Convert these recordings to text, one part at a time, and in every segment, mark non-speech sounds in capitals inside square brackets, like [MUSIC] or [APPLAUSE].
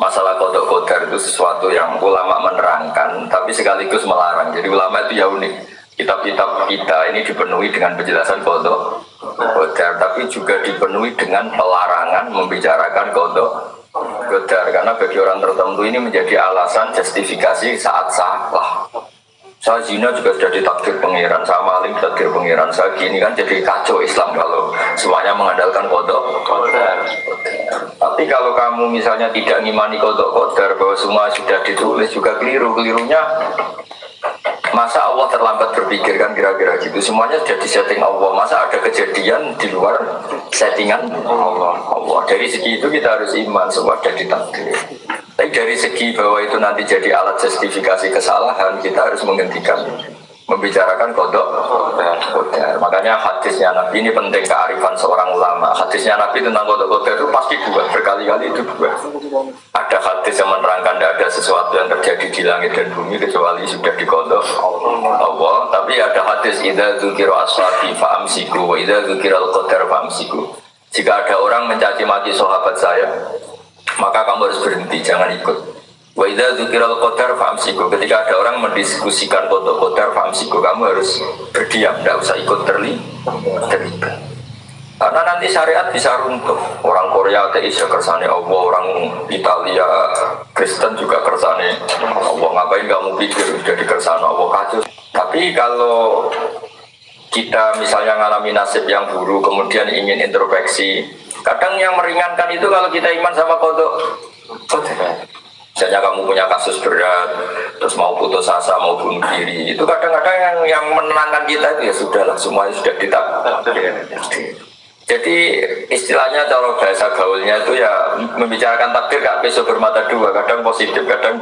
masalah kodok kodar itu sesuatu yang ulama menerangkan tapi sekaligus melarang. Jadi ulama itu ya unik. Kitab-kitab kita ini dipenuhi dengan penjelasan kodok kodar tapi juga dipenuhi dengan pelarangan membicarakan kodok kodar. Karena bagi orang tertentu ini menjadi alasan justifikasi saat salah saya zina juga sudah ditakdir pangeran, saya maling ditakdir pangeran, saya gini kan jadi kacau Islam kalau semuanya mengandalkan kodok. Kalau kamu misalnya tidak ngimani kodok kodar bahwa semua sudah ditulis juga keliru, kelirunya Masa Allah terlambat berpikir kan kira-kira gitu? Semuanya sudah disetting Allah. Masa ada kejadian di luar settingan Allah? Allah. Dari segi itu kita harus iman Semua sudah ditakdir Tapi dari segi bahwa itu nanti jadi alat justifikasi kesalahan Kita harus menghentikan membicarakan kodok kodar. Makanya hadisnya Nabi ini penting kearifan seorang ulama. Hadisnya Nabi tentang kodok kodar itu pasti dua berkali-kali itu dua. Ada hadis yang menerangkan tidak ada sesuatu yang terjadi di langit dan bumi kecuali sudah dikodok Allah. Tapi ada hadis ida zukiro aswabi faamsiku, ida zukiro al kodar faamsiku. Jika ada orang mencaci maki sahabat saya, maka kamu harus berhenti, jangan ikut. Wa idza dzukiral qadar famsiku. Ketika ada orang mendiskusikan kodok qadar famsiku, kamu harus berdiam, tidak usah ikut terlibat. Karena nanti syariat bisa runtuh. Orang Korea ateis ya kersane Allah, orang Italia Kristen juga kersane Allah. Ngapain kamu pikir jadi kersane Allah kacau. Tapi kalau kita misalnya mengalami nasib yang buruk, kemudian ingin introspeksi, kadang yang meringankan itu kalau kita iman sama kodok Misalnya kamu punya kasus berat, terus mau putus asa, mau bunuh diri, itu kadang-kadang yang, yang menenangkan kita itu ya sudahlah, semuanya sudah ditap. Jadi istilahnya kalau bahasa gaulnya itu ya membicarakan takdir gak besok bermata dua, kadang positif, kadang.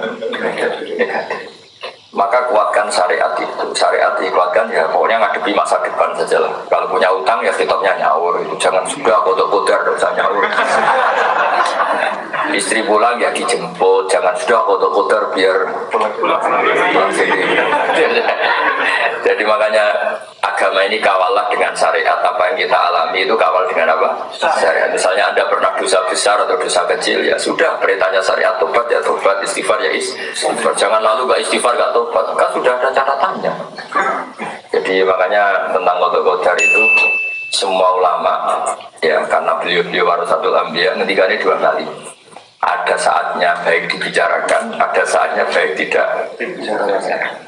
Maka kuatkan syariat itu, syariat dikuatkan ya pokoknya ngadepi masa depan saja lah. Kalau punya utang ya tetapnya nyaur, itu jangan sudah kodok-kodar, usah nyaur istri pulang ya dijemput. Jangan sudah kotor-kotor biar pulang [LAUGHS] sendiri jadi makanya agama ini kawalah dengan syariat. Apa yang kita alami itu kawal dengan apa? Syariat. Misalnya anda pernah dosa besar atau dosa kecil ya sudah. Perintahnya syariat tobat ya tobat. Istighfar ya istighfar. Jangan lalu gak istighfar gak tobat. Kan sudah ada catatannya. Jadi makanya tentang kotor-kotor itu semua ulama ya karena beliau beliau warasatul ambiyah ketika ini dua kali saatnya baik dibicarakan, ada saatnya baik tidak dibicarakan.